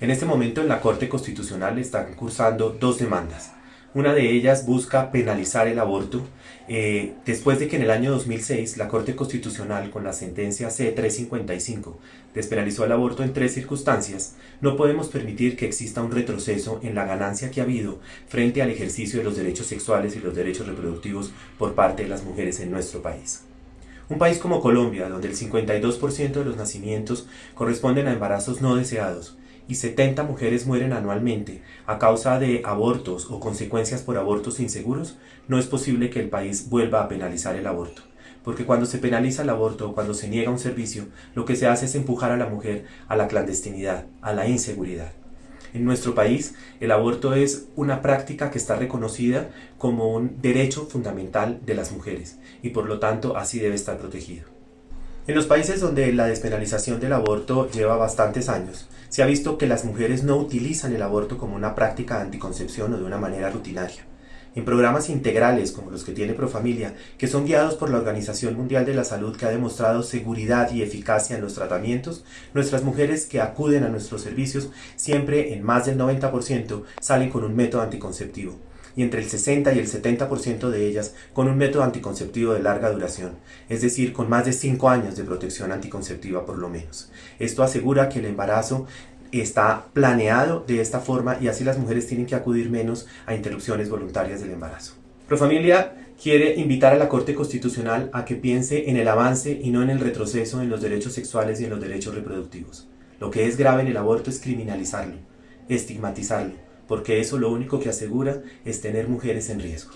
En este momento en la Corte Constitucional están cursando dos demandas. Una de ellas busca penalizar el aborto eh, después de que en el año 2006 la Corte Constitucional con la sentencia C355 despenalizó el aborto en tres circunstancias, no podemos permitir que exista un retroceso en la ganancia que ha habido frente al ejercicio de los derechos sexuales y los derechos reproductivos por parte de las mujeres en nuestro país. Un país como Colombia, donde el 52% de los nacimientos corresponden a embarazos no deseados, y 70 mujeres mueren anualmente a causa de abortos o consecuencias por abortos inseguros, no es posible que el país vuelva a penalizar el aborto. Porque cuando se penaliza el aborto o cuando se niega un servicio, lo que se hace es empujar a la mujer a la clandestinidad, a la inseguridad. En nuestro país, el aborto es una práctica que está reconocida como un derecho fundamental de las mujeres y por lo tanto así debe estar protegido. En los países donde la despenalización del aborto lleva bastantes años, se ha visto que las mujeres no utilizan el aborto como una práctica de anticoncepción o de una manera rutinaria. En programas integrales como los que tiene Profamilia, que son guiados por la Organización Mundial de la Salud que ha demostrado seguridad y eficacia en los tratamientos, nuestras mujeres que acuden a nuestros servicios siempre en más del 90% salen con un método anticonceptivo y entre el 60 y el 70% de ellas con un método anticonceptivo de larga duración, es decir, con más de 5 años de protección anticonceptiva por lo menos. Esto asegura que el embarazo está planeado de esta forma y así las mujeres tienen que acudir menos a interrupciones voluntarias del embarazo. Profamilia quiere invitar a la Corte Constitucional a que piense en el avance y no en el retroceso en los derechos sexuales y en los derechos reproductivos. Lo que es grave en el aborto es criminalizarlo, estigmatizarlo, porque eso lo único que asegura es tener mujeres en riesgo.